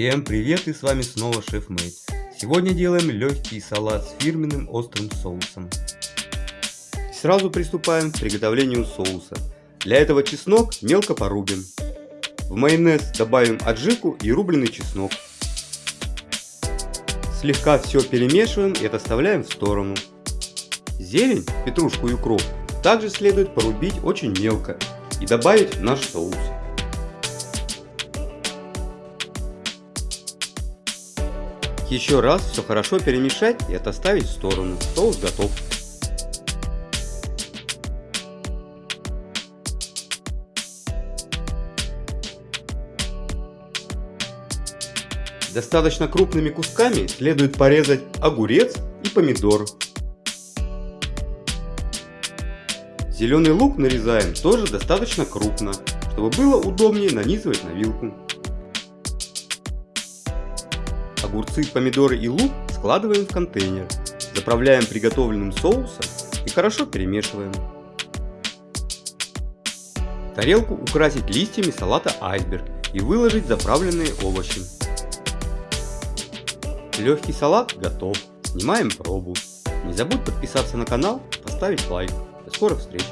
Всем привет и с вами снова Шеф Мэйд. Сегодня делаем легкий салат с фирменным острым соусом. Сразу приступаем к приготовлению соуса. Для этого чеснок мелко порубим. В майонез добавим аджику и рубленый чеснок. Слегка все перемешиваем и отставляем в сторону. Зелень, петрушку и укроп также следует порубить очень мелко и добавить в наш соус. Еще раз все хорошо перемешать и отоставить в сторону. Соус готов. Достаточно крупными кусками следует порезать огурец и помидор. Зеленый лук нарезаем тоже достаточно крупно, чтобы было удобнее нанизывать на вилку. Огурцы, помидоры и лук складываем в контейнер, заправляем приготовленным соусом и хорошо перемешиваем. Тарелку украсить листьями салата айсберг и выложить заправленные овощи. Легкий салат готов. Снимаем пробу. Не забудь подписаться на канал, поставить лайк. До скорых встреч!